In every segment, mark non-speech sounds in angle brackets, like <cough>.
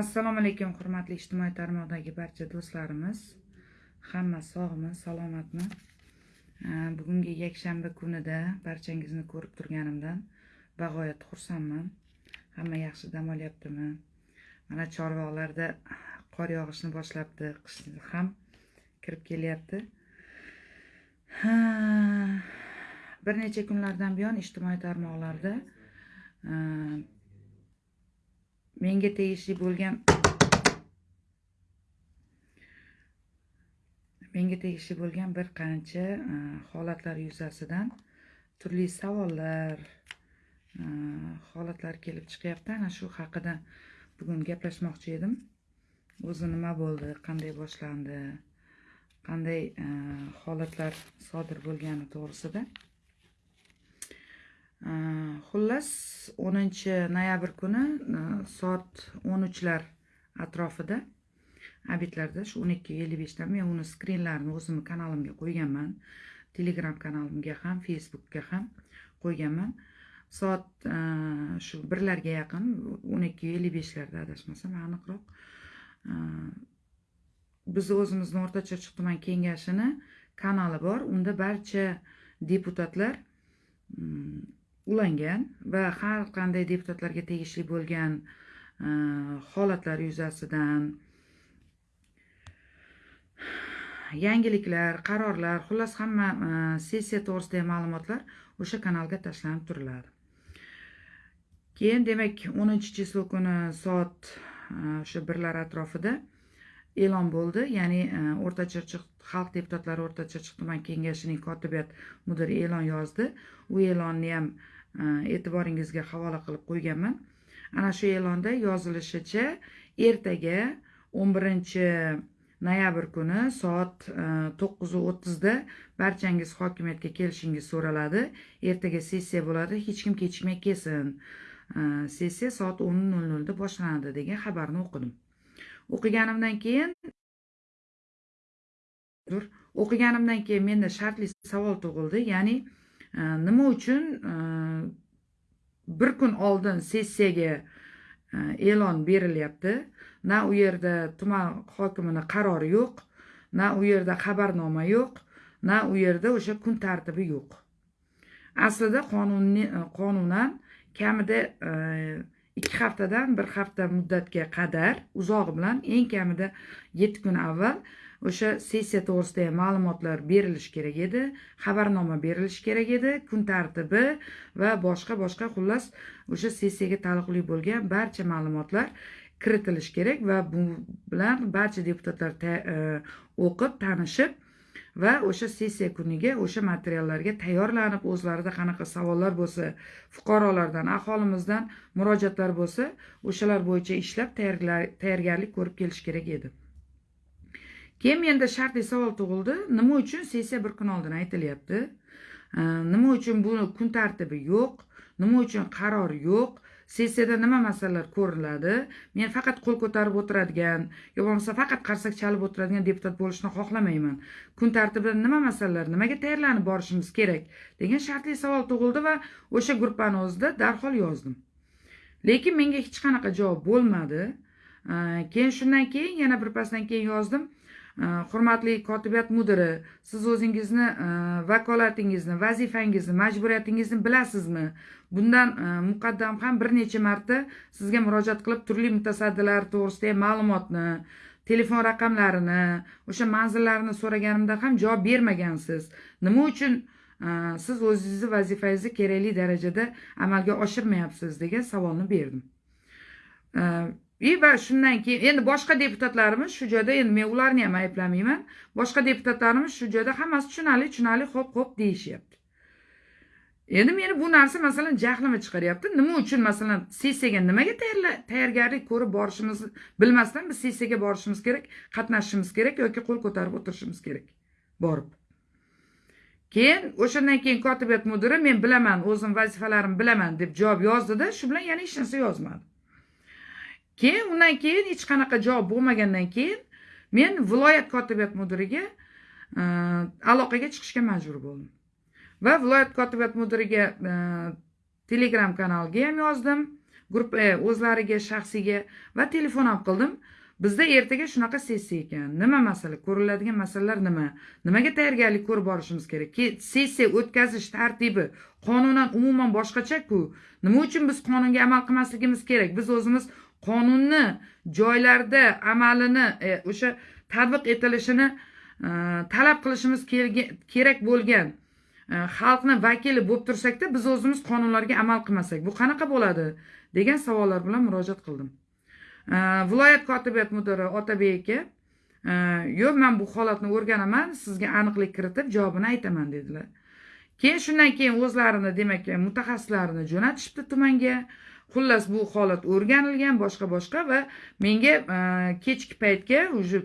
assalomu alaykum hurmatli ijtimoiy tarmoqdagi barcha do'stlarimiz. Hamma sog'mi salomatmi? Bugungi yakshanba kunida barchangizni ko'rib turganimdan bag'oyat xursandman hamma yaxshi dam olyaptimi? Mana chorvoqlarda qor yog'ishni boshlabdi qish ham kirib kelyapti. Bir necha kunlardan buyon ijtimoiy tarmoqlarda menga tegishli bo'lgan menga tegishli bo'lgan bir qancha e, holatlar yuzasidan turli savollar e, holatlar kelib chiqyapti. Ana shu haqida bugun gaplashmoqchi edim. O'zi nima bo'ldi qanday boshlandi qanday e, holatlar sodir bo'lgani to'g'risida. Э, xullas 10 noyabr kuni э, soat 13lar atrofida abitlarda shu 12:55 dan men uni skrinlarini o'zimni kanalimga qo'yganman. Telegram kanalimga ham facebookga ham qo'yganman. Soat э, shu birlarga yaqin 12:55larda adashmasam aniqroq. Biz o'zimizni o'rta chirchiq tuman kengashini kanali bor. Unda barcha deputatlar ulangan va har qanday deputatlarga tegishli bo'lgan e, holatlar yuzasidan yangiliklar qarorlar xullas hamma e, sessiya to'g'risidagi ma'lumotlar o'sha kanalga tashlanib turiladi. Keyin demak o'ninchi chislo kuni soat e, o'sha birlar atrofida e'lon bo'ldi. Ya'ni e, o'rta chirchiq xalq deputatlari o'rta chirchiq tuman kengashining kotibiyat mudiri e'lon yozdi. U e'lonni ham e, e'tiboringizga havola qilib qo'yganman. Ana shu e'londa yozilishicha ertaga 11 noyabr kuni soat e, 9:30da barchangiz hokimiyatga kelishingiz so'raladi. Ertaga sessiya bo'ladi hech kim kechikmay kelsin. Sessiya soat 10:00 da boshlanadi degan xabarni o'qidim. O'qiganimdan keyin o'qiganimdan keyin menda shartli savol tug'ildi. Ya'ni e, nima uchun e, bir kun oldin sessiyaga e, e'lon berilyapti? Na u yerda tuman hokimini qarori yo'q na u yerda xabarnoma yo'q na u yerda o'sha kun tartibi yo'q. Aslida qonunni qonunan kamida ikki haftadan bir hafta muddatga qadar uzog'i bilan eng kamida yetti kun avval o'sha sessiya to'g'risidagi ma'lumotlar berilishi kerak edi xabarnoma berilishi kerak edi kun tartibi va boshqa boshqa xullas o'sha sessiyaga taalluqli bo'lgan barcha ma'lumotlar kiritilishi kerak va bu bilan barcha deputatlar e, o'qib tanishib va o'sha sessiya kuniga o'sha materiallarga tayyorlanib o'zlarida qanaqa savollar bo'lsa fuqarolardan aholimizdan murojaatlar bo'lsa o'shalar bo'yicha ishlab tayyorgarlik ko'rib kelish kerak edi. Keyin menda shartli savol tug'ildi. Nima uchun sessiya bir kun oldin aytilyapti? Nima uchun buni kun tartibi yo'q? Nima uchun qaror yo'q? Sessiyada nima masalalar ko'riladi. Men faqat qo'l ko'tarib o'tiradigan yo bo'lmasa faqat qarsak chalib o'tiradigan deputat bo'lishni xohlamayman. Kun tartibida nima masalalar nimaga tayyorlanib borishimiz kerak degan shartli savol tug'ildi va o'sha gruppani o'zida darhol yozdim. Lekin menga hech qanaqa javob bo'lmadi. Keyin shundan keyin yana birpasdan keyin yozdim. Э, hurmatli kotibiyat mudiri siz o'zingizni e, vakolatingizni vazifangizni majburiyatingizni bilasizmi? Bundan e, muqaddam ham bir necha marta sizga murojaat qilib turli mutasaddilar to'g'risidagi ma'lumotni telefon raqamlarini o'sha manzillarini so'raganimda ham javob bermagansiz. Nima uchun e, siz o'zingizni vazifangizni kerakli darajada amalga oshirmayapsiz degan savolni berdim. И va shundan keyin endi boshqa deputatlarimiz shu joyda endi men ularni ham ayblamayman. Boshqa deputatlarimiz shu joyda hammasi tushunarli tushunarli xo'p xo'p deyishyapti. Endi meni bu narsa masalan jahlimi chiqaryapti. Nima uchun masalan sessiyaga nimaga tayyorgarlik ko'rib borishimizni bilmasdan biz sessiyaga borishimiz kerak qatnashishimiz kerak yoki qo'l ko'tarib o'tirishimiz kerak borib. Keyin o'shandan keyin kotibiyat mudiri men bilaman o'zim vazifalarimni bilaman deb javob yozdida shu bilan yana hech narsa yozmadi. Keyin undan keyin hech qanaqa javob bo'lmagandan keyin men viloyat kotibiyat mudiriga e, aloqaga chiqishga majbur bo'ldim. Va viloyat kotibiyat mudiriga e, telegram kanaliga ham yozdim guruh e, o'zlariga shaxsiyga va telefon ham qildim. Bizda ertaga shunaqa sessiya ekan. Nima masala? Ko'riladigan masalalar nima? Nimaga tayyorgarlik ko'rib borishimiz kerak? Sessiya o'tkazish tartibi qonunan umuman boshqachaku. Nima uchun biz qonunga amal qilmasligimiz kerak? Biz o'zimiz qonunni joylarda amalini e, o'sha tatbiq etilishini e, talab qilishimiz kerak bo'lgan e, xalqni vakili bo'lib tursakda biz o'zimiz qonunlarga amal qilmasak bu qanaqa bo'ladi degan savollar bilan murojaat qildim. E, viloyat kotibiyat mudiri otabek aka e, yo'q man bu holatni o'rganaman sizga aniqlik kiritib javobini aytaman dedilar. Keyin shundan keyin o'zlarini demak mutaxassislarini jo'natishibdi tumanga. Xullas bu holat o'rganilgan boshqa boshqa va menga e, kechki paytga уже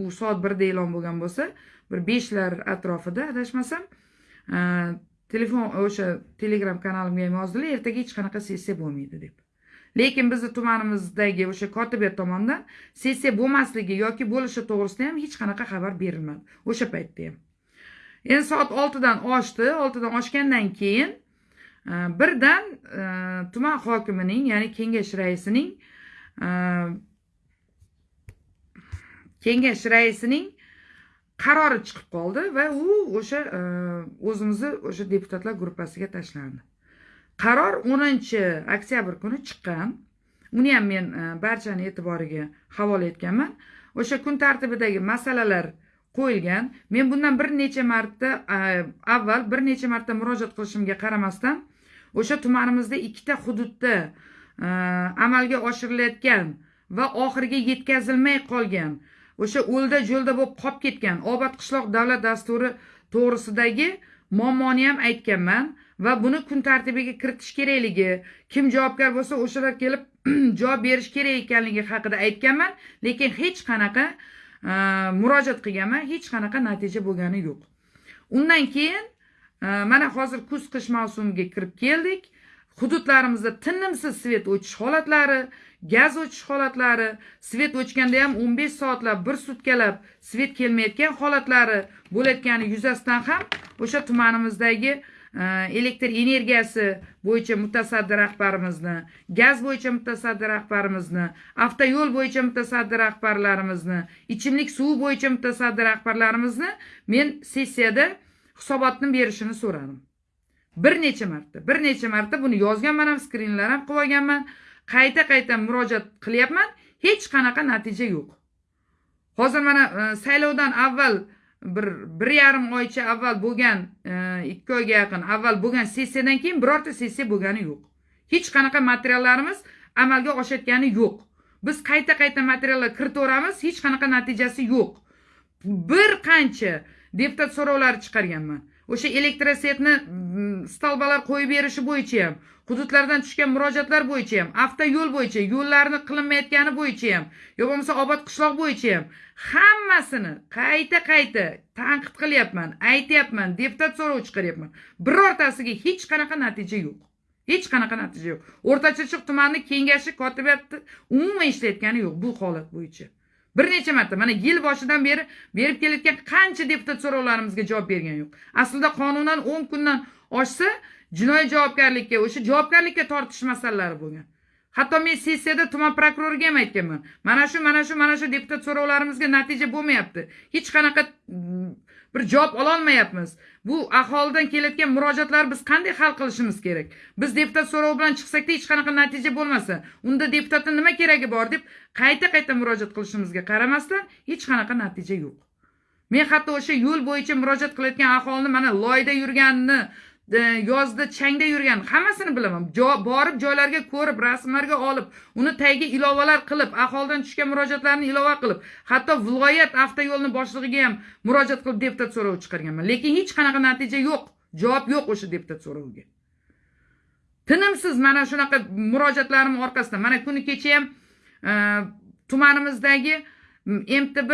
u soat birda e'lon bo'lgan bo'lsa bir beshlar atrofida adashmasam e, telefon o'sha telegram kanalimga ham yozdilar ertaga hech qanaqa sessiya bo'lmaydi deb. Lekin bizni tumanimizdagi o'sha kotibiyat tomonidan sessiya bo'lmasligi yoki bo'lishi to'g'risida ham hech qanaqa xabar berilmadi o'sha paytda ham. Endi soat oltidan oshdi oltidan oshgandan keyin birdan e, tuman hokimining ya'ni kengash raisining e, kengash raisining qarori chiqib qoldi va u o'sha e, o'zimizni o'sha deputatlar gruppasiga tashlandi. Qaror o'ninchi oktyabr kuni chiqqan. Uni ham men barchani e'tiboriga havola etganman. O'sha kun tartibidagi masalalar qo'yilgan. Men bundan bir necha marta avval bir necha marta murojaat qilishimga qaramasdan o'sha tumanimizda ikkita hududda amalga oshirilayotgan va oxiriga yetkazilmay qolgan o'sha o'lda jo'lda bo'lib qolib ketgan obod qishloq davlat dasturi to'g'risidagi muammoni ham aytganman va buni kun tartibiga kiritish kerakligi kim javobgar bo'lsa o'shalar kelib <clears throat> javob berish kerak ekanligi haqida aytganman. Lekin hech qanaqa Э, murojaat qilganman hech qanaqa natija bo'lgani yo'q. Undan keyin э, mana hozir kuz qish mavsumiga kirib keldik. Hududlarimizda tinimsiz svet o'chish holatlari gaz o'chish holatlari svet o'chganda ham 15 soatlab bir sutkalab svet kelmayotgan holatlari bo'layotgani yuzasidan ham o'sha tumanimizdagi elektr energiyasi bo'yicha mutasaddi rahbarimizni gaz bo'yicha mutasaddi rahbarimizni avtoyo'l bo'yicha mutasaddi rahbarlarimizni ichimlik suvi bo'yicha mutasaddi rahbarlarimizni men sessiyada hisobotni berishini so'radim. Bir necha marta bir necha marta buni yozganman ham skrinlar ham qilib olganman qayta qayta murojaat qilyapman hech qanaqa natija yo'q. Hozir mana e, saylovdan avval bir bir yarim oycha avval bo'lgan e, ikki oyga yaqin avval bo'lgan sessiyadan keyin birorta sessiya bo'lgani yo'q. Hech qanaqa materiallarimiz amalga oshayotgani yo'q. Biz qayta qayta materiallar kiritaveramiz hech qanaqa natijasi yo'q. Bir qancha deputat so'rovlari chiqarganman. O'sha elektrosetni stolbalar qo'yib berishi bo'yicha ham hududlardan tushgan murojaatlar bo'yicha ham avtoyo'l bo'yicha yo'llarni qilinmayotgani bo'yicha ham yo bo'lmasa obod qishloq bo'yicha ham hammasini qayta qayta tanqid qilyapman aytyapman deputat so'rov chiqaryapman. Birortasiga hech qanaqa natija yo'q. Hech qanaqa natija yo'q. O'rta chirchiq tumani kengashi kotibiyati umuman ishlayotgani yo'q bu holat bo'yicha. Bir necha marta mana yil boshidan beri berib kelayotgan qancha deputat so'rovlarimizga javob bergani yo'q. Aslida qonunan o'n kundan oshsa jinoiy javobgarlikka o'sha javobgarlikka tortish masalalari bo'lgan. Hatto men sessiyada tuman prokuroriga ham aytganman mana shu mana shu mana shu deputat so'rovlarimizga natija bo'lmayapti. Hech qanaqa mm, bir javob ololmayapmiz. Bu aholidan kelayotgan murojaatlarni biz qanday hal qilishimiz kerak? Biz deputat so'rovi bilan chiqsakda hech qanaqa natija bo'lmasa unda deputatni nima keragi bor? deb qayta qayta murojaat qilishimizga qaramasdan hech qanaqa natija yo'q. Men hatto o'sha yo'l bo'yicha murojaat qilayotgan aholini mana loyda yurganini yozda changda yurgan. Hammasini bilaman. Borib joylarga ko'rib rasmlarga olib uni tagiga ilovalar qilib aholidan tushgan murojaatlarni ilova qilib hatto viloyat avtoyo'lni boshlig'iga ham murojaat qilib deputat so'rovi chiqarganman. Lekin hech qanaqa natija yo'q. Javob yo'q o'sha deputat so'roviga. Tinimsiz mana shunaqa murojaatlarim orqasidan mana kuni kecha ham e, tumanimizdagi mtb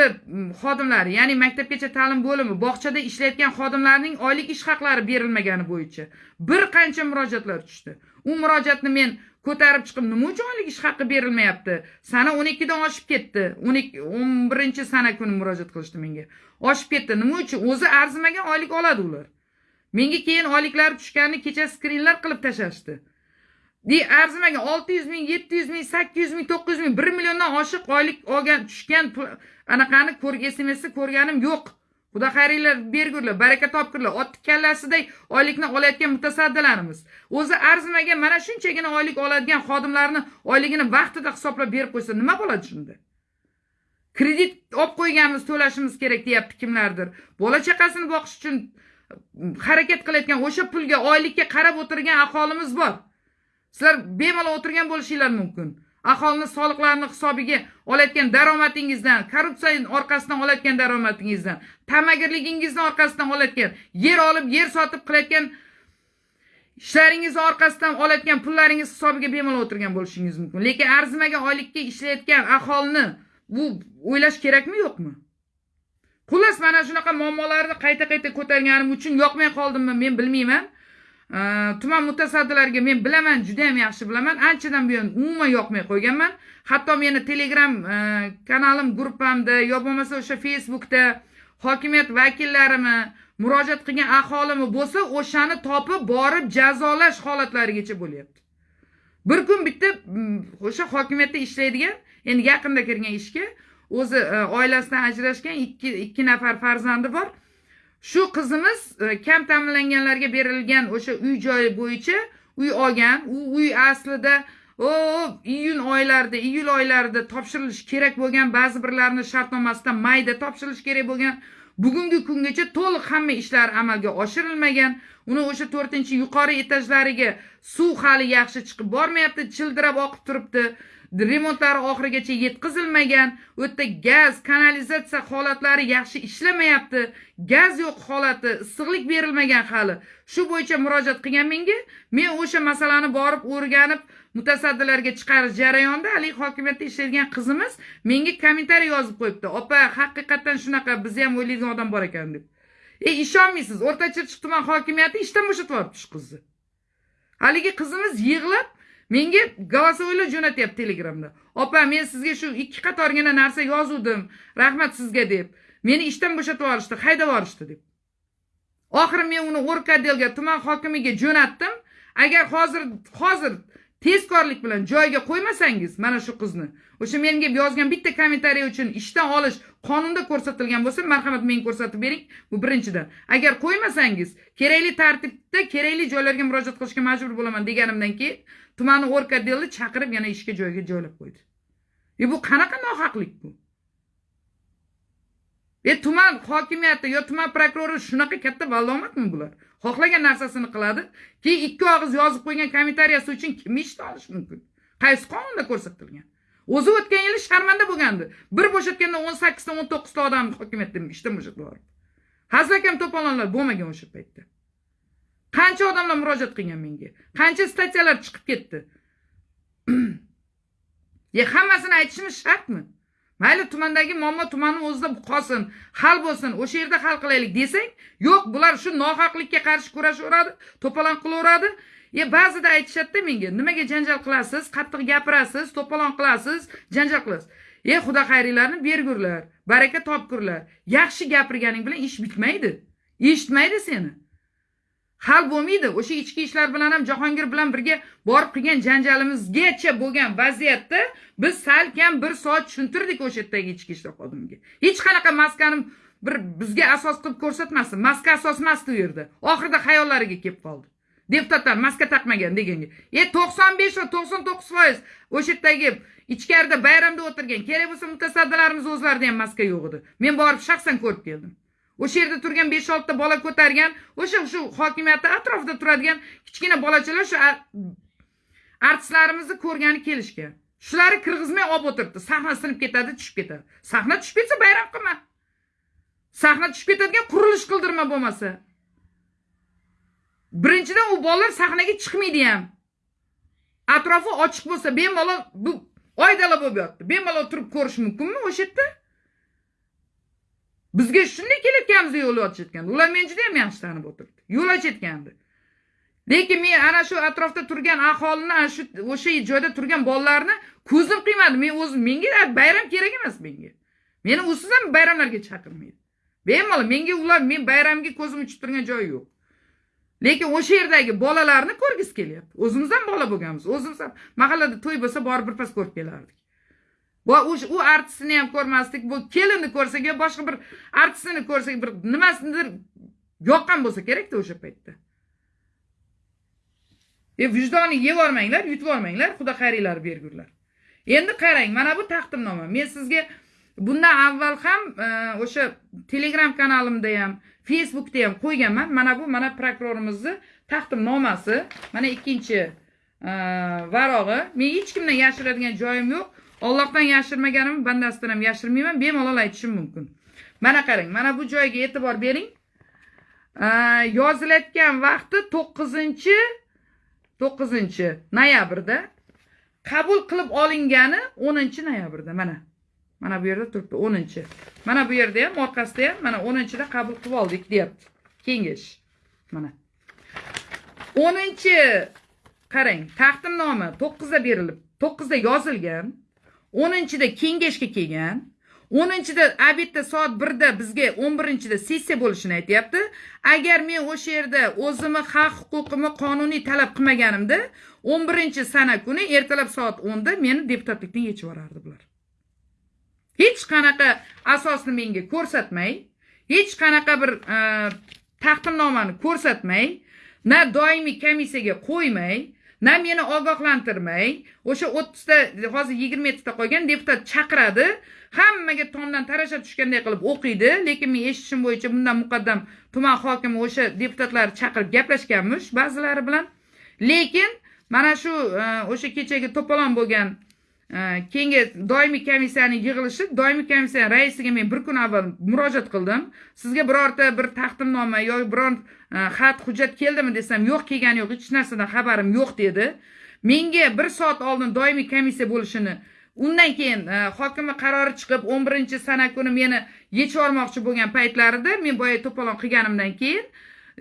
xodimlari ya'ni maktabgacha ta'lim bo'limi bog'chada ishlayotgan xodimlarning oylik ish haqlari berilmagani bo'yicha bir qancha murojaatlar tushdi. U murojaatni men ko'tarib chiqib nima uchun oylik ish haqi berilmayapti? Sana o'n ikkidan oshib ketdi. O'n ikki o'n birinchi sana kuni murojaat qilishdi menga. Oshib ketdi. Nima uchun? O'zi arzimagan oylik oladi ular. Menga keyin oyliklari tushganini kecha skrinlar qilib tashlashdi. Arzimagan olti yuz ming yetti yuz ming sakkiz yuz ming to'qqiz yuz ming bir milliondan oshiq oylik olgan tushgan anaqani smsni ko'rganim yo'q. Xudo xayringlar bergurlar baraka topgurlar. Otni kallasiday oylikni olayotgan mutasaddilarimiz. O'zi arzimagan mana shunchagina oylik oladigan xodimlarni oyligini vaqtida hisoblab berib qo'ysa nima bo'ladi shunda? Kredit olib qo'yganmiz to'lashimiz kerak deyapti kimlardir. Bola chaqasini boqish uchun mm, harakat qilayotgan o'sha pulga oylikka qarab o'tirgan aholimiz bor. Sizlar bemalol o'tirgan bo'lishinglar mumkin. Aholini soliqlarini hisobiga olayotgan daromadingizdan korrupsiya orqasidan olayotgan daromadingizdan tamagirligingizni orqasidan olayotgan yer olib yer sotib qilayotgan ishlaringizni orqasidan olayotgan pullaringiz hisobiga bemalol o'tirgan bo'lishingiz mumkin. Lekin arzimagan oylikka ishlayotgan aholini bu o'ylash kerakmi yo'qmi? Xullas mana shunaqa muammolarni qayta qayta ko'targanim uchun yoqmay qoldimmi men bilmayman. Э, tuman mutasaddilariga men bilaman juda yam yaxshi bilaman. Anchadan buyon umuman yoqmay qo'yganman. Hatto meni telegram e, kanalim gruppamda yo bo'lmasa o'sha facebookda hokimiyat vakillarini murojaat qilgan aholimi bo'lsa o'shani topib borib jazolash holatlarigacha bo'lyapti. Bir kun bitta mm, o'sha hokimiyatda ishlaydigan endi yaqinda kirgan ishga o'zi e, oilasidan ajrashgan ikki ikki nafar farzandi bor. Shu qizimiz e, kam ta'minlanganlarga berilgan o'sha uy joyi bo'yicha uy olgan. U uy aslida o iyun oylarida iyul oylarida topshirilishi kerak bo'lgan ba'zi birlarini shartnomasidan mayda topshirilishi kerak bo'lgan. Bugungi kungacha to'liq hamma ishlar amalga oshirilmagan. Uni o'sha to'rtinchi yuqori etajlariga suv hali yaxshi chiqib bormayapti childirab oqib turibdi. Remontlari oxirigacha yetkazilmagan. U yerda gaz kanalizatsiya holatlari yaxshi ishlamayapti. Gaz yo'q holati issiqlik berilmagan hali. Shu bo'yicha murojaat qilgan menga. Men o'sha masalani borib o'rganib mutasaddilarga chiqarish jarayonida haligi hokimiyatda ishlaydigan qizimiz menga kommentariy yozib qo'yibdi. Opa haqiqatdan shunaqa bizni ham o'ylaydigan odam bor ekan deb. E ishonmaysiz o'rta chirchiq tuman hokimiyati ishdan bo'shatib yuboribdi shu qizni. Haligi qizimiz yig'lab menga голосовойlar jo'natyapti telegramda. Opa men sizga shu ikki qatorgina narsa yozuvdim. Rahmat sizga deb. Meni ishdan bo'shatib yuborishdi haydab yuborishdi deb. Oxiri men uni o'rkadelga tuman hokimiga jo'natdim. Agar hozir hozir tezkorlik bilan joyiga qo'ymasangiz mana shu qizni o'sha menga yozgan bitta kommentariy uchun ishdan olish qonunda ko'rsatilgan bo'lsa marhamat menga ko'rsatib bering. Bu birinchidan. Agar qo'ymasangiz kerakli tartibda kerakli joylarga murojaat qilishga majbur bo'laman deganimdan keyin tumanni o'rkadelni chaqirib yana ishga joyiga joylab qo'ydi. E bu qanaqa nohaqlik bu? E tuman hokimiyati yo tuman prokurori shunaqa katta vallomatmi bular? Xohlagan narsasini qiladi keyin ikki og'iz yozib qo'ygan kommentariyasi uchun kimni ishdan olish mumkin? Qaysi qonunda ko'rsatilgan? O'zi o'tgan yili sharmanda bo'lgandi. Bir bo'shatganda o'n sakkizta o'n to'qqizta odam hokimiyatdan ishdan bo'shatib yubordi. Hazilakam to'polonlar bo'lmagan o'sha paytda. Qancha odamlar murojaat qilgan menga? Qancha statyalar chiqib ketdi? <clears throat> E hammasini aytishimiz shartmi? Mayli tumandagi muammo tumanni o'zida qolsin hal bo'lsin o'sha yerda hal qilaylik desang yo'q bular shu nohaqlikka qarshi kurashaveradi to'polon qilaveradi. E ba'zida aytishadida menga nimaga janjal qilasiz qattiq gapirasiz to'polon qilasiz janjal qilasiz. E xudo xayringlarni bergurlar baraka topgurlar yaxshi gapirganing bilan ish bitmaydi eshitmaydi seni. Hal bo'lmaydi. O'sha ichki ishlar bilan ham jahongir bilan birga borib qilgan janjalimizgacha bo'lgan vaziyatda biz salkam bir soat tushuntirdik o'sha yerdagi ichki ishlar xodimiga. Hech qanaqa maskani bir bizga asos qilib ko'rsatmasdi maska asos emasdi u yerda. Oxirida xayollariga kelib qoldi. Deputatlar maska taqmagan deganga. E to'qson besh va to'qson to'qqiz foiz o'sha yerdagi ichkarida bayramda o'tirgan kerak bo'lsa mutasaddilarimiz o'zlarida ham maska yo'q edi. Men borib shaxsan ko'rib keldim. O'sha yerda turgan besh oltita bola ko'targan o'sha shu hokimiyatni atrofida turadigan kichkina bolachalar shu artistlarimizni ko'rgani kelishgan shulari kirgizmay olib o'tiribdi. Sahna sinib ketadi tushib ketadi. Sahna tushib ketsa bayram qilma. Sahna tushib ketadigan qurilish qildirma bo'lmasa. Birinchidan u bolalar sahnaga chiqmaydi ham. Atrofi ochiq bo'lsa bemalol bu oydala bo'lib yotibdi bemalol turib ko'rish mumkinmi o'sha yerda? Bizga shunday kelayotganimizda yo'l ochayotgandi. Ular meni juda yam yaxshi tanib o'tiribdi. Yo'l ochayotgandi. Lekin men ana shu atrofda turgan aholini ana shu o'sha joyda turgan bolalarni ko'zim qiymadi. Men o'zim menga bayram kerak emas menga. Meni usiz ham bayramlarga chaqirmaydi. Bemalol menga ular men bayramga ko'zim uchib turgan joyi yo'q. Lekin o'sha yerdagi bolalarni ko'rgisi kelyapti. O'zimiz ham bola bo'lganmiz. O'zimiz ham mahallada to'y bo'lsa borib birpas ko'rib kelardik. Va o'sha u artistni ham ko'rmasdik bu kelinni ko'rsak yo boshqa bir artistni ko'rsak bir nimasidir yoqqan bo'lsa kerakda o'sha paytda. E vijdonni yevormanglar yutvormanglar xudo xayringlarni bergurlar. Endi qarang mana bu taqdimnoma. Men sizga bundan avval ham e, o'sha telegram kanalimda ham facebookda ham qo'yganman. Mana bu mana prokurorimizni taqdimnomasi mana ikkinchi e, varog'i. Men hech kimdan yashiradigan joyim yo'q. Allohdan yashirmaganimni bandasidan ham yashirmayman. Bemalol aytishim mumkin. Mana qarang mana bu joyga e'tibor bering. Yozilayotgan vaqti to'qqizinchi to'qqizinchi noyabrda qabul qilib olingani o'ninchi noyabrda. Mana mana bu yerda turibdi o'ninchi. Mana bu yerda ham orqasida ham mana o'ninchida qabul qilib oldik deyapti. Kengash. Mana. O'ninchi qarang taqdimnoma to'qqizda berilib to'qqizda yozilgan. O'ninchida kengashga kelgan o'ninchida обедda soat birda bizga o'n birinchida sessiya bo'lishini aytyapti. Agar men o'sha yerda o'zimni haq huquqimni qonuniy talab qilmaganimda o'n birinchi sana kuni ertalab soat o'nda meni deputatlikdan yechib yuborardi bular. Hech qanaqa asosni menga ko'rsatmay hech qanaqa bir e, taqdimnomani ko'rsatmay na doimiy komissiyaga qo'ymay na meni ogohlantirmay o'sha o'ttizta hozir yigirma yettita qolgan deputat chaqiradi hammaga tomdan tarasha tushganday qilib o'qiydi lekin men eshitishim bo'yicha bundan muqaddam tuman hokimi o'sha deputatlarni chaqirib gaplashganmish ba'zilari bilan. Lekin mana shu e, o'sha kechagi to'polon bo'lgan Э, keyingi doimiy komissiyani yig'ilishi doimiy komissiyani raisiga men bir kun avval murojaat qildim. Sizga birorta bir taqdimnoma yoki biron e, xat hujjat keldimi desam yo'q kelgani yo'q hech narsadan xabarim yo'q dedi. Menga bir soat oldin doimiy komissiya bo'lishini undan keyin e, hokimni qarori chiqib o'n birinchi sana kuni meni yechib yubormoqchi bo'lgan paytlarida men boya to'polon qilganimdan keyin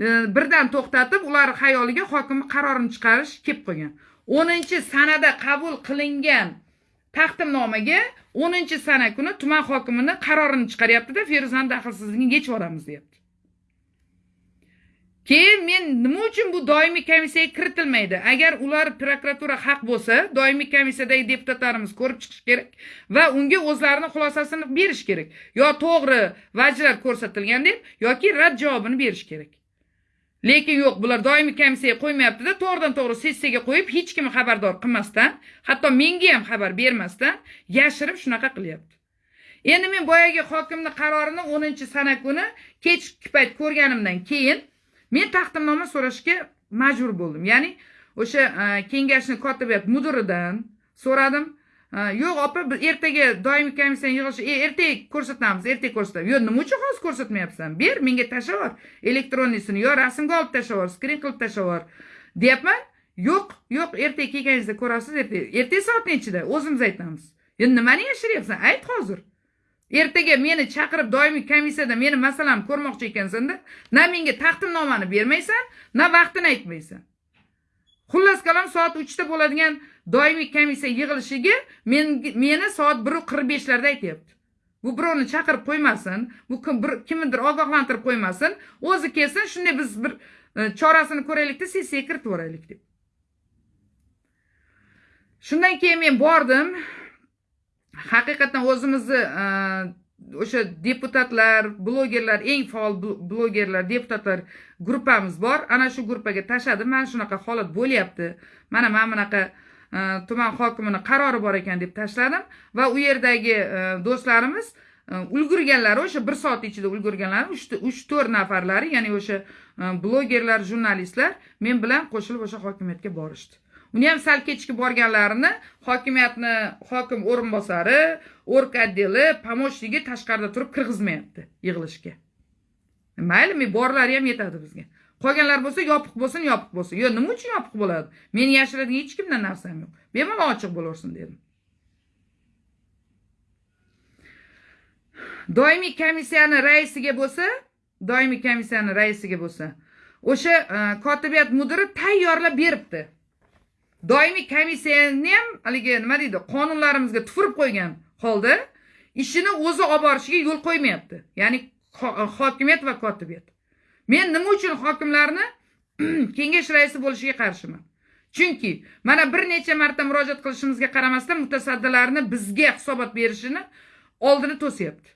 e, birdan to'xtatib ular xayoliga hokimni qarorini chiqarish kelib qolgan. O'ninchi sanada qabul qilingan taqdimnomaga o'ninchi sana kuni tuman hokimini qarorini chiqaryaptida feruzani daxlsizligini yechib yuboramiz deyapti. Keyin men nima uchun bu doimiy komissiyaga kiritilmaydi? Agar ular prokuratura haq bo'lsa doimiy komissiyadagi deputatlarimiz ko'rib chiqish kerak va unga o'zlarini xulosasini berish kerak. Yo to'g'ri vajlar ko'rsatilgan deb yoki rad javobini berish kerak. Lekin yo'q bular doimiy komissiyaga qo'ymayaptida to'g'ridan to'g'ri sessiyaga qo'yib hech kimni xabardor qilmasdan hatto menga ham xabar bermasdan yashirib shunaqa qilyapti. Endi men boyagi hokimni qarorini o'ninchi sana kuni kechki payt ko'rganimdan keyin men taqdimnoma so'rashga majbur bo'ldim. Ya'ni o'sha e, kengashni kotibiyat mudiridan so'radim. Yo'q opa biz ertaga doimiy komissiya yig'ilishi e, ertaga ko'rsatamiz ertaga ko'rsatamiz yo'q nima uchun hozir ko'rsatmayapsan? Ber menga tashlab yubor elektronniyisini yo rasmga olib tashlab yubor skrin qilib tashlab yubor deyapman? Yo'q yo'q ertaga kelganingizda ko'rasiz ertaga ertaga soat nechida o'zimiz aytamiz. Endi nimani yashiryapsan ayt hozir. Ertaga meni chaqirib doimiy komissiyada meni masalamni ko'rmoqchi ekansanda na menga taqdimnomani bermaysan na vaqtini aytmaysan. Xullas kalom soat uchda bo'ladigan doimiy komissiya yig'ilishiga meni soat biru qirq beshlarda aytyapti. Bu birovni chaqirib qo'ymasin bu kim kimnidir ogohlantirib qo'ymasin o'zi kelsin shunday biz bir e, chorasini ko'raylikda sessiyaga kiritib yuboraylik deb. Shundan keyin men bordim. Haqiqatdan o'zimizni e, o'sha deputatlar blogerlar eng faol blogerlar deputatlar gruppamiz bor. Ana shu gruppaga tashladim. Mana shunaqa holat bo'lyapti. Mana mana bunaqa e, tuman hokimini qarori bor ekan deb tashladim. Va u yerdagi e, do'stlarimiz e, ulgurganlari o'sha bir soat ichida ulgurganlari uch to'rt nafarlari ya'ni o'sha blogerlar jurnalistlar men bilan qo'shilib o'sha hokimiyatga borishdi. Buni ham sal kechki borganlarini hokimiyatni hokim o'rinbosari o'rk отдели помощнigi tashqarida turib kirgizmayapti yig'ilishga. Mayli borlari ham yetadi bizga. Qolganlar bo'lsa yopiq bo'lsin yopiq bo'lsin. Yo'q nima uchun yopiq bo'ladi? Meni yashiradigan hech kimdan narsam yo'q. Bemalol ochiq bo'laversin dedim. Doimiy komissiyani raisiga bo'lsa doimiy komissiyani raisiga bo'lsa o'sha e, kotibiyat mudiri tayyorlab beribdi. Doimiy komissiyani ham haligi nima deydi qonunlarimizga tupurib qo'ygan holda ishini o'zi olib borishiga yo'l qo'ymayapti. Ya'ni hokimiyat va kotibiyat. Men nima uchun hokimlarni <clears throat> kengash raisi bo'lishiga qarshiman? Chunki mana bir necha marta murojaat qilishimizga qaramasdan mutasaddilarni bizga hisobot berishini oldini to'syapti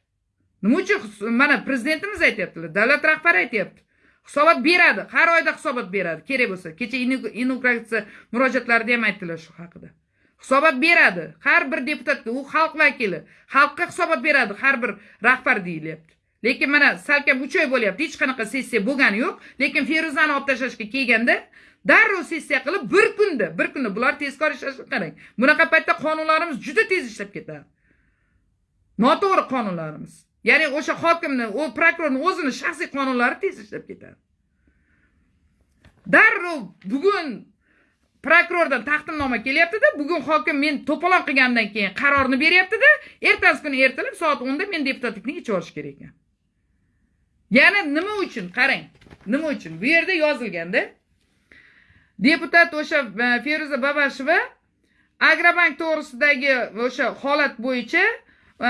nima uchun mana prezidentimiz aytyaptilar davlat rahbari aytyapti. Hisobot beradi. Har oyda hisobot beradi. Kerak bo'lsa. Kecha inauguratsiya murojaatlarida ham aytdilar shu haqida. Hisobot beradi. Har bir deputatga u xalq vakili xalqqa hisobot beradi. Har bir rahbar deyilyapti. Lekin mana salkam uch oy bo'lyapti. Hech qanaqa sessiya bo'lgani yo'q. Lekin feruzani olib tashlashga kelganda darrov sessiya qilib bir kunda bir kunda bular tezkor ishlashini qarang. Bunaqa paytda qonunlarimiz juda tez ishlab ketadi. Noto'g'ri qonunlarimiz. Ya'ni o'sha hokimni u prokurorni o'zini shaxsiy qonunlari tez ishlab ketadi. Darrov bugun prokurordan taqdimnoma kelyaptida bugun hokim men to'polon qilgandan keyin qarorni beryaptida ertasi kuni ertalab soat o'nda men deputatlikni yechib olish kerak ekan. Yana nima uchun qarang nima uchun? Bu yerda yozilganda deputat o'sha e, feruza babasheva agrobank to'g'risidagi o'sha holat bo'yicha e,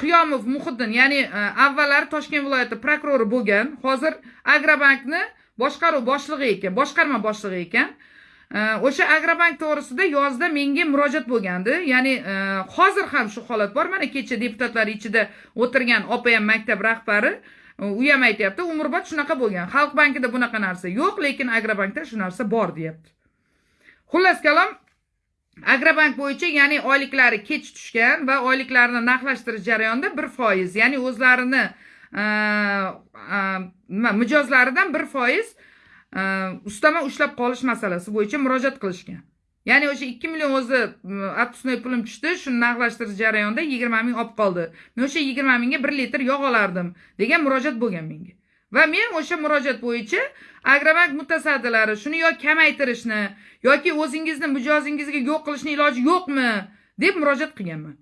qiyomov muhiddin ya'ni e, avvallari toshkent viloyati prokurori bo'lgan. Hozir agrobankni boshqaruv boshlig'i ekan boshqarma boshlig'i ekan. E, o'sha agrobank to'g'risida yozda menga murojaat bo'lgandi. Ya'ni e, hozir ham shu holat bor. Mana kecha deputatlar ichida o'tirgan opa ham maktab rahbari u ham aytyapti umrbod shunaqa bo'lgan. Xalq bankida bunaqa narsa yo'q lekin agrobankda shu narsa bor deyapti. Xullas kalom agrobank bo'yicha ya'ni oyliklari kech tushgan va oyliklarini narxlashtirish jarayonida bir foiz ya'ni o'zlarini nima mijozlaridan bir foiz e, ustama ushlab qolish masalasi bo'yicha murojaat qilishgan. Ya'ni o'sha ikki million o'zi отпускной pulim tushdi shuni narxlashtirish jarayonida yigirma ming olib qoldi. Men o'sha yigirma mingga bir litr yog' olardim degan murojaat bo'lgan menga. Va men o'sha murojaat bo'yicha agrobank mutasaddilari shuni yo kamaytirishni yoki o'zingizni mijozingizga yo'q qilishni iloji yo'qmi deb murojaat qilganman.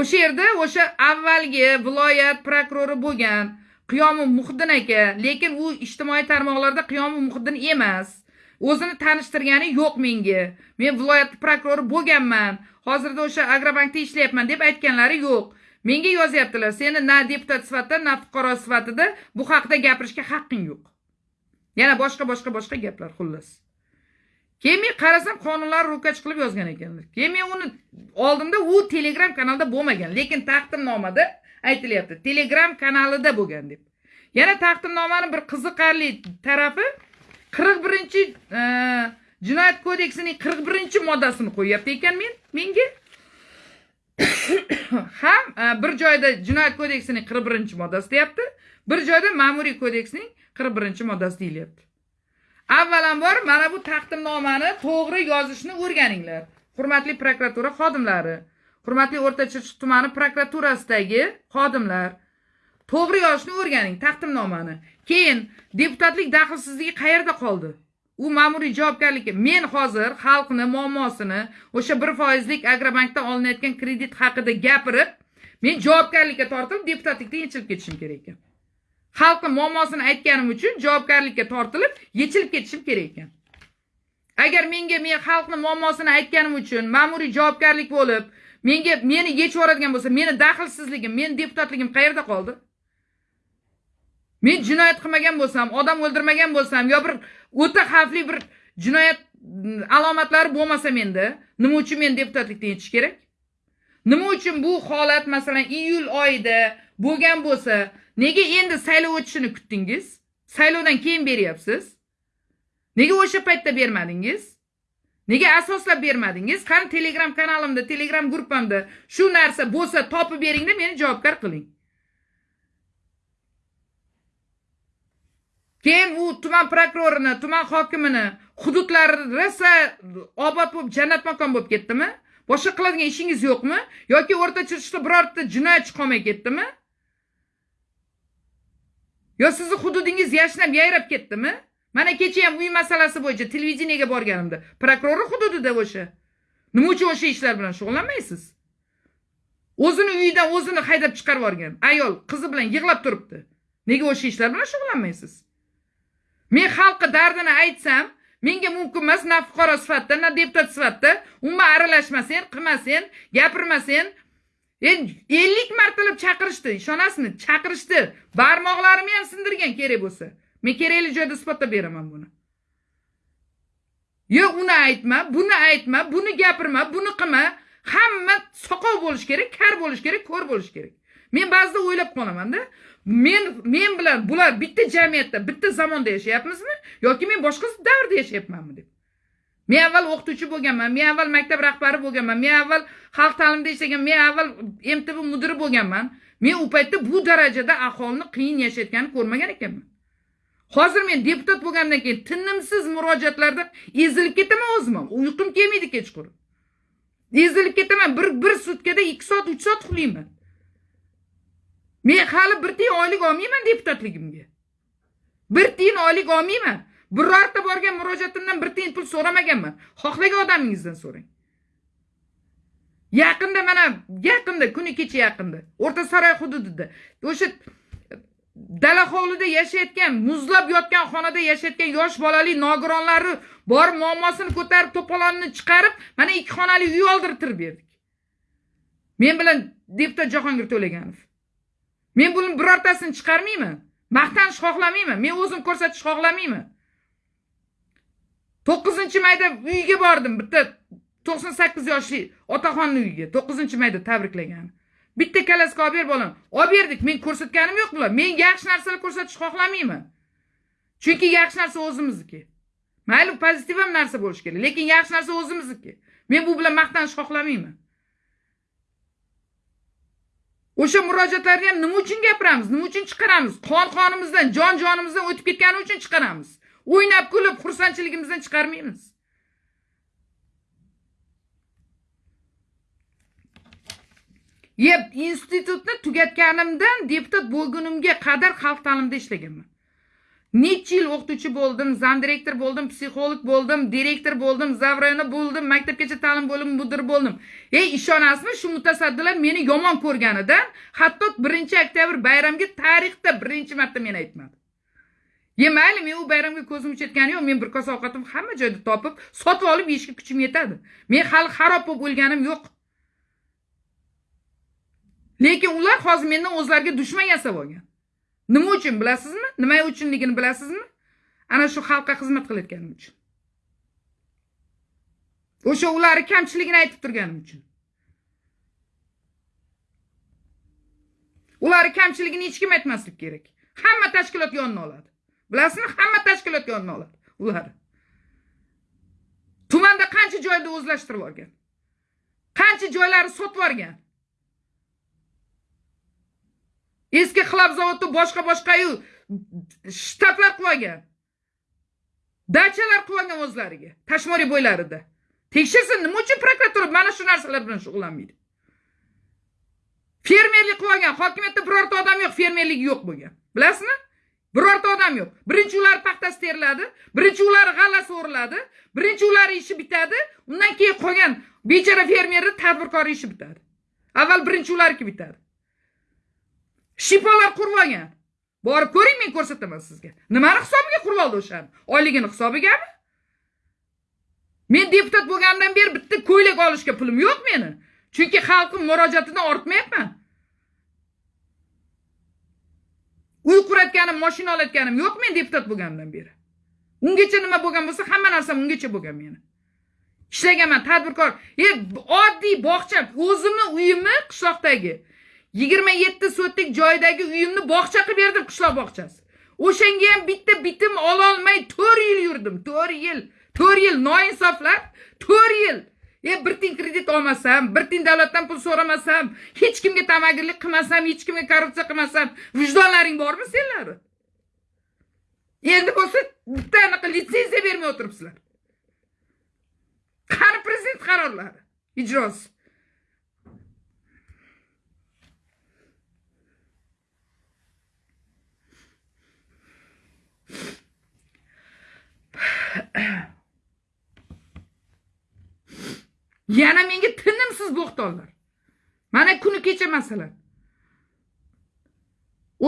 O'sha yerda o'sha avvalgi viloyat prokurori bo'lgan qiyomi muhiddin aka lekin u ijtimoiy tarmoqlarda qiyomi muhiddin emas o'zini tanishtirgani yo'q menga. Men viloyat prokurori bo'lganman hozirda o'sha agrobankda ishlayapman deb aytganlari yo'q. Menga yozyaptilar seni na deputat sifatida na fuqaro sifatida bu haqida gapirishga haqqing yo'q. Yana boshqa boshqa boshqa gaplar xullas. Keyin men qarasam qonunlar ro'kach qilib yozgan ekanlar. Keyin men uni oldimda u telegram kanalda bo'lmagan lekin taqdimnomada aytilyapti. Telegram kanalida bo'lgan deb. Yana taqdimnomani bir qiziqarli tarafi qirq birinchi e, jinoyat kodeksining qirq birinchi moddasini qo'yyapti ekan men menga. <coughs> Ham e, bir joyda jinoyat kodeksining qirq birinchi moddasi deyapti. Bir joyda ma'muriy kodeksning qirq birinchi moddasi deyilyapti. Avvalambor mana bu taqdimnomani to'g'ri yozishni o'rganinglar. Hurmatli prokuratura xodimlari hurmatli o'rta chirchiq tumani prokuraturasidagi xodimlar to'g'ri yozishni o'rganing taqdimnomani. Keyin deputatlik daxlsizligi qayerda qoldi? U ma'muriy javobgarlikka men hozir xalqni muammosini o'sha bir foizlik agrobankdan olinayotgan kredit haqida gapirib men javobgarlikka tortilib deputatlikdan yechilib ketishim kerak ekan. Xalqni muammosini aytganim uchun javobgarlikka tortilib yechilib ketishim kerak ekan. Agar menga men xalqni muammosini aytganim uchun ma'muriy javobgarlik bo'lib menga meni yechib yuboradigan bo'lsa meni daxlsizligim meni deputatligim qayerda qoldi? Men jinoyat qilmagan bo'lsam odam o'ldirmagan bo'lsam yo bir o'ta xavfli bir jinoyat mm, alomatlari bo'lmasa menda nima uchun men deputatlikdan yetish kerak? Nima uchun bu holat masalan iyul oyida bo'lgan bo'lsa nega endi saylov o'tishini kutdingiz? Saylovdan keyin beryapsiz. Nega o'sha paytda bermadingiz? Nega asoslab bermadingiz? Qani telegram kanalimda telegram gruppamda shu narsa bo'lsa topib beringda meni javobgar qiling. Keyin u tuman prokurorini tuman hokimini hududlari rosa obod bo'lib jannat makon bo'lib ketdimi? Boshqa qiladigan ishingiz yo'qmi? Yoki o'rta chirchiqda birorta jinoyatchi qolmay ketdimi? Yo sizni hududingiz yashnab yayrab ketdimi? Mana kecha ham uy masalasi bo'yicha televideniyega borganimda. Prokurori hududida o'sha. Nima uchun o'sha ishlar bilan shug'ullanmaysiz? O'zini uyidan o'zini haydab chiqarib yuborgan ayol qizi bilan yig'lab turibdi. Nega o'sha ishlar bilan shug'ullanmaysiz? Men xalqqa dardini aytsam menga mumkin emas na fuqaro sifatida na deputat sifatida umuman aralashmasen qilmasen gapirmasen endi ellik martalab chaqirishdi ishonasizmi? Chaqirishdi. Barmoqlarimni ham sindirgan kerak bo'lsa. Men kerakli joyda isbotlab beraman buni. Yo uni aytma buni aytma buni gapirma buni qilma. Hamma soqov bo'lishi kerak kar bo'lishi kerak ko'r bo'lishi kerak. Men ba'zida o'ylab qolamanda men men bilan bular bitta jamiyatda bitta zamonda yashayapmizmi? Yoki men boshqa davrda yashayapmanmi deb? Men avval o'qituvchi bo'lganman men avval maktab rahbari bo'lganman men avval xalq ta'limida ishlagan men avval mtb mudiri bo'lganman. Men u paytda bu darajada aholini qiyin yashayotganini ko'rmagan ekanman. Hozir men deputat bo'lgandan keyin tinimsiz murojaatlarda ezilib ketaman o'zim ham. Uyqum kelmaydi kechqurun. Ezilib ketaman bir bir sutkada ikki soat uch soat uxlayman men hali bir tiyin oylik olmayman deputatligimga. Bir tiyin oylik olmayman. Birorta borgan murojaatimdan bir tiyin pul so'ramaganman. Xohlagan odamingizdan so'rang. Yaqinda mana yaqinda kuni kecha yaqinda o'rta saroy hududida o'sha dala hovlida yashayotgan muzlab yotgan xonada yashayotgan yosh bolali nogironlari bor muammosini ko'tarib to'polonni chiqarib mana ikki xonali uy oldirtirib berdik. Men bilan deputat jahongir to'laganov. Men buni birortasini chiqarmayman maqtanish xohlamayman men o'zim ko'rsatish xohlamayman to'qqizinchi mayda uyiga bordim bitta to'qson sakkiz yoshli otaxonni uyiga to'qqizinchi mayda tabriklagan. Bitta kalaska olib ber bolam. Olib berdik men ko'rsatganim yo'q bular. Men yaxshi narsalar ko'rsatishni xohlamayman chunki yaxshi narsa o'zimizniki. Mayli pozitiv ham narsa bo'lishi kerak lekin yaxshi narsa o'zimizniki. Men bu bilan maqtanishni xohlamayman o'sha murojaatlarni ham nima uchun gapiramiz? Nima uchun chiqaramiz? Qon qonimizdan jon jonimizdan o'tib ketgani uchun chiqaramiz. O'ynab kulib xursandchiligimizdan chiqarmaymiz. Yeb institutni tugatganimdan deputat bo'lgunimga qadar xalq ta'limida ishlaganman. Necha yil o'qituvchi bo'ldim zamdirektor bo'ldim psixolog bo'ldim direktor bo'ldim zavrayona bo'ldim maktabgacha ta'lim bo'limi mudiri bo'ldim. Ey ishonasizmi? Shu mutasaddilar meni yomon ko'rganidan hatto birinchi oktyabr bayramiga tarixda birinchi marta men aytmadim ye mayli men u bayramga ko'zim uchayotgani yo'q men bir kosa ovqatimni hamma joyda topib sotib olib yeyishga kuchim yetadi. Men hali xarob bo'lib o'lganim yo'q. Lekin ular hozir mendan o'zlariga dushman yasab olgan. Nima uchun bilasizmi? Nima uchunligini bilasizmi? Ana shu xalqqa xizmat qilayotganim uchun. O'sha ularni kamchiligini aytib turganim uchun. Ularni kamchiligini hech kim aytmaslik kerak. Hamma tashkilot yonini oladi. Bilasizmi? Hamma tashkilot yonini oladi ular. Tumanda qancha joyda o'zlashtirib yuborgan qancha joylarni sotib yuborgan eski xlab zavodni boshqa boshqayu shtatlar qilib olgan dachalar qilib olgan o'zlariga tashmoriy bo'ylarida. Tekshirsin nima uchun prokuratura mana shu narsalar bilan shug'ullanmaydi? Fermerlik qilib olgan hokimiyatda birorta odam yo'q fermerligi yo'q bo'lgan. Bilasizmi? Birorta odam yo'q. Birinchi ular paxtasi teriladi birinchi ular g'allasi o'riladi birinchi ular ishi bitadi undan keyin qolgan bechora fermerni tadbirkor ishi bitadi. Avval birinchi ularniki bitadi. Shifolar qurib borib ko'ring men ko'rsataman sizga. Nimani hisobiga qurib oldi o'shani oyligini hisobigami? Men deputat bo'lganimdan beri bitta ko'ylak olishga pulim yo'q meni. Chunki xalqim murojaatidan ortmayapman. Uy quratganim moshina olayotganim yo'q men deputat bo'lganimdan beri. Ungacha nima bo'lgan bo'lsa hamma narsam ungacha bo'lgan meni. Ishlaganman tadbirkor. E oddiy bog'cha o'zimni uyimni qishloqdagi yigirma yetti sotlik joydagi uyimni bog'cha qilib berdim qishloq bog'chasi. O'shanga ham bitta bitim ololmay to'rt yil yurdim to'rt yil to'rt yil noinsoflar to'rt yil. E bir tiyin kredit olmasam bir tiyin davlatdan pul so'ramasam hech kimga tamagirlik qilmasam hech kimga korrupsiya qilmasam vijdonlaring bormi senlarni endi bo'lsa bitta anaqa litsenziya bermay o'tiribsizlar. Qani prezident qarorlari ijrosi? <coughs> yana menga tinimsiz bo'xtonlar. Mana kuni kecha masalan.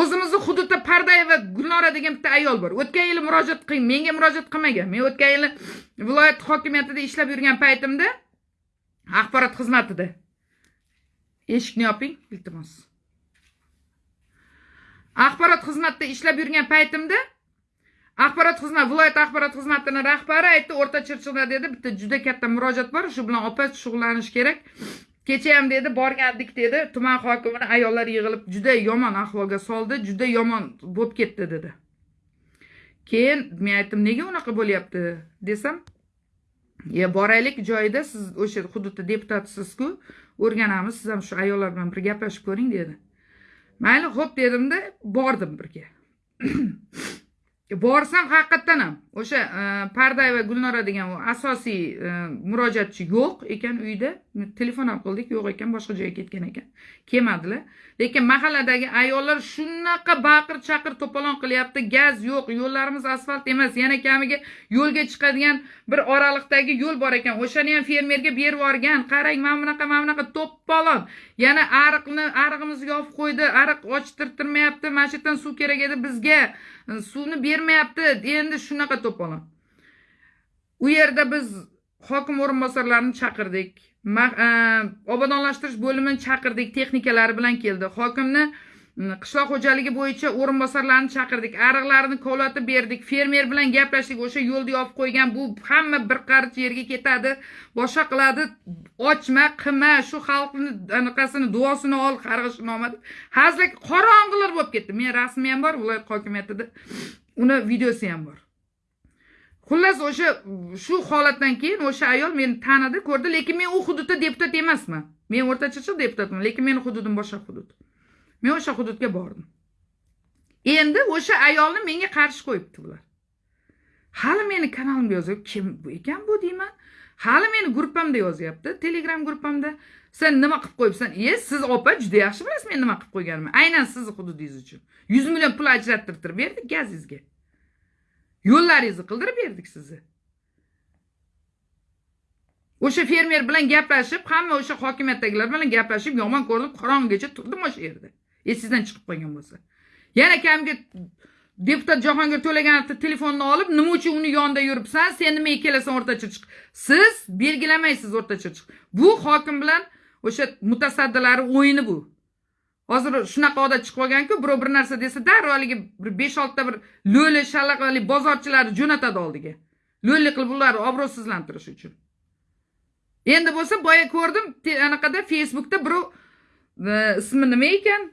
O'zimizni hududda pardayeva gulnora degan bitta ayol bor. O'tgan yili murojaat qiling menga murojaat qilmagan. Men o'tgan yili viloyat hokimiyatida ishlab yurgan paytimda axborot xizmatida. Eshikni yoping iltimos. Axborot xizmatida ishlab yurgan paytimda axborot xizmati viloyat axborot xizmatini rahbari aytdi o'rta chirchiqda dedi bitta juda katta murojaat bor shu bilan opa shug'ullanish kerak. Kecha ham dedi borgandik dedi tuman hokimini ayollar yig'ilib juda yomon ahvolga soldi juda yomon bo'lib ketdi dedi. Keyin men aytdim nega unaqa bo'lyapti? desam ye boraylik joyida siz o'sha hududda deputatsizku o'rganamiz siz ham shu ayollar bilan bir gaplashib ko'ring dedi. Mayli xo'p dedimda bordim birga. <clears throat> E, borsam haqiqatdan ham o'sha e, parday pardayeva gulnora degan u asosiy e, murojaatchi yo'q ekan uyda. Telefon ham qildik yo'q ekan boshqa joyga ketgan ekan. Kelmadilar. Lekin mahalladagi ayollar shunaqa baqir chaqir to'polon qilyapti. Gaz yo'q yo'llarimiz asfalt emas. Yana kamiga yo'lga chiqadigan bir oraliqdagi yo'l bor ekan. O'shani ham fermerga berib yuborgan. Qarang mana bunaqa mana bunaqa to'polon. Yana ariqni arig'imizni yopib qo'ydi. Ariq ochtirtirmayapti. Mana shu yerdan suv kerak edi bizga. Suvni bermayapti. Endi shunaqa to'polon. U yerda biz hokim o'rinbosarlarini chaqirdik. E, obodonlashtirish bo'limini chaqirdik texnikalari bilan keldi. Hokimni qishloq xo'jaligi bo'yicha o'rinbosarlarini chaqirdik. Ariqlarini kovlatib berdik. Fermer bilan gaplashdik. O'sha yo'lni yopib qo'ygan bu hamma bir qarich yerga ketadi. Boshqa qiladi. Ochma qilma shu xalqni anaqasini duosini ol qarg'ishini deb. Hazil qorong'ilar bo'lib ketdi. Men rasmi ham bor viloyat hokimiyatida. Uni videosi ham bor. Xullas o'sha shu holatdan keyin o'sha ayol meni tanidi ko'rdi lekin men u hududda deputat emasman. Men o'rta chirchiq deputatman lekin meni hududim boshqa hudud. Men o'sha hududga bordim. Endi o'sha ayolni menga qarshi qo'yibdi bular hali meni kanalimga yozib kim bu ekan bu deyman. Hali meni gruppamda yozyapti telegram gruppamda sen nima qilib qo'yibsan? E siz opa juda yaxshi bilasiz men nima qilib qo'yganimni? Aynan sizni hududingiz uchun. Yuz million pul ajrattirib berdik gazingizga yo'llaringizni qildirib berdik sizni. O'sha fermer bilan gaplashib hamma o'sha hokimiyatdagilar bilan gaplashib yomon ko'rinib qorong'igacha turdim o'sha yerda. Esingizdan chiqib qolgan bo'lsa. Yana kamga deputat jahongir to'laganovni telefonini olib nima uchun uni yonida yuribsan sen nimaga kelasan o'rta chirchiq siz belgilamaysiz o'rta chirchiq bu hokim bilan o'sha mutasaddilari o'yini bu. Hozir shunaqa odat chiqib qolganku birov bir narsa desa darrov haligi bir besh oltita bir lo'li shalaqali bozorchilarni jo'natadi oldiga. Lo'li qilib ularni obro'sizlantirish uchun. Endi bo'lsa boya ko'rdim anaqada facebookda birov e, ismi nima ekan?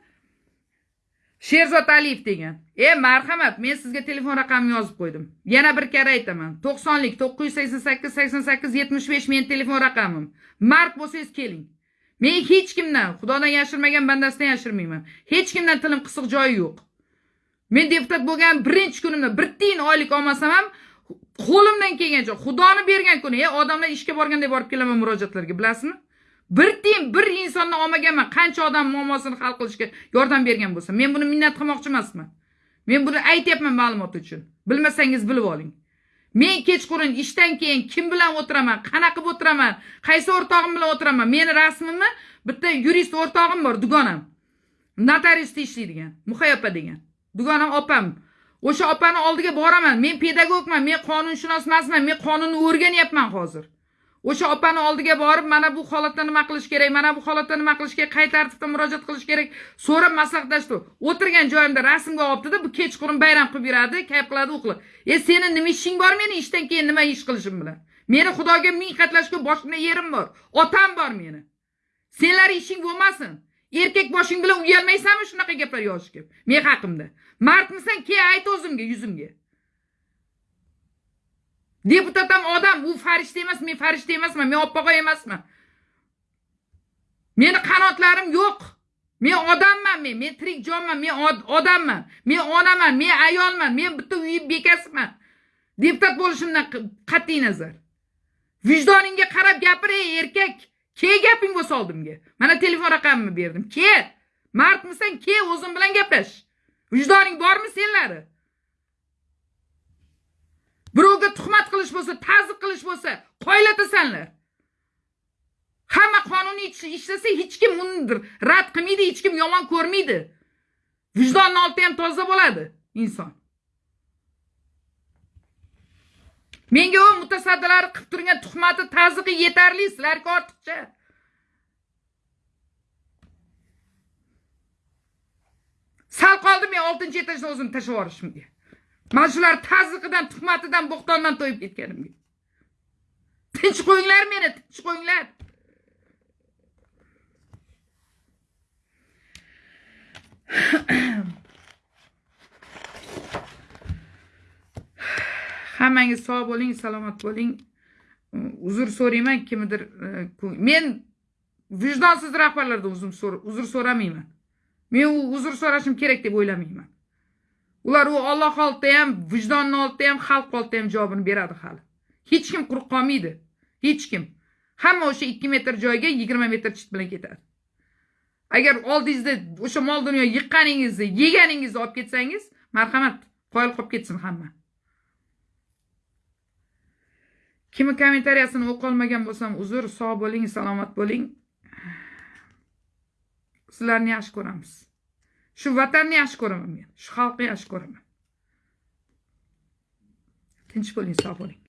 Sherzod aliyev degan. E marhamat men sizga telefon raqamimni yozib qo'ydim. Yana bir karra aytaman. To'qsonlik to'qqiz yuz sakson sakkiz sakson sakkiz yetmish besh meni telefon raqamim. Mard bo'lsangiz keling. Men hech kimdan xudodan yashirmagan bandasidan yashirmayman. Hech kimdan tilim qisiq joyi yo'q. Men deputat bo'lgan birinchi kunimda bir tiyin oylik olmasam ham qo'limdan kelgancha xudoni bergan kuni e odamlar ishga borganda borib kelaman murojaatlarga bilasizmi? Bir tiyin bir insonni olmaganman qancha odam muammosini hal qilishga yordam bergan bo'lsa men buni minnat qilmoqchi emasman. Men buni aytyapman ma'lumot uchun. Bilmasangiz bilib oling. Men kechqurun ishdan keyin kim bilan o'tiraman qanaqa qilib o'tiraman qaysi o'rtog'im bilan o'tiraman? Meni rasmimni bitta yurist o'rtog'im bor dugonam. Notariusda ishlaydigan muhay opa degan. Dugonam opam. O'sha opani oldiga boraman men pedagogman men qonunshunos emasman men qonunni o'rganyapman hozir. O'sha opani oldiga borib mana bu holatda nima qilish kerak mana bu holatda nima qilish kerak qay tartibda murojaat qilish kerak so'rab maslahatlashdi o'tirgan joyimda rasmga olibdida bu kechqurun bayram qilib yuradi kayf qiladi u qiladi e seni nima ishing bor meni ishdan keyin nima ish qilishim bilan? Meni xudoga ming qatlashga boshimda yerim bor otam bor meni. Senlar ishing bo'lmasin. Erkak boshing bilan uyalmaysanmi shunaqa gaplar yozishga? Men haqimda. Mardmisan kel ayt o'zimga yuzimga. Deputat ham odam u farishta emas men farishta emasman men oppog'oy emasman. Meni qanotlarim yo'q. Men odamman men men tirik jonman men odamman. Men onaman men ayolman men bitta uy bekasiman deputat bo'lishimdan qat'iy nazar. Vijdoningga qarab gapir ey erkak. Kel gaping bo'lsa oldimga? Mana telefon raqamimni berdim. Kel mardmisan? Kel o'zim bilan gaplash. Vijdoning bormi senlari? Birovga tuhmat qilish bo'lsa ta'zib qilish bo'lsa qoyilatasanlar hamma qonuniy ishlasa hech kim uni rad qilmaydi hech kim yomon ko'rmaydi. Vijdonni olti ham toza bo'ladi inson. Menga u mutasaddilar qilib turgan tuhmati tazig'i yetarli sizlarga ortiqcha. Sal qoldi men oltinchi etajdan o'zimni tashlab yuborishimga mana shular tazyiqidan tuhmatidan bo'xtondan to'yib ketganimga. Tinch qo'yinglar meni tinch qo'yinglar. Hammangiz sog' bo'ling salomat bo'ling. Uzr so'rayman kimnidir e, men vijdonsiz rahbarlardan uzr so'ramayman. Men u uzr so'rashim kerak deb o'ylamayman. Ular u olloh oldida ham vijdonni oldida ham xalq oldida ham javobini beradi hali. Hech kim quruq qolmaydi. Hech kim. Hamma o'sha ikki metr joyga yigirma metr chit bilan ketadi. Agar oldingizda o'sha mol dunyo yiqqaningizni yeganingizni olib ketsangiz marhamat qoyil qolib ketsin hamma. Kimni kommentariyasini o'qiolmagan bo'lsam uzr sog' bo'ling salomat bo'ling. Sizlarni yaxshi ko'ramiz. Shu vatanni yaxshi ko'raman men. Shu xalqni yaxshi ko'raman. Tinch bo'ling sog' bo'ling.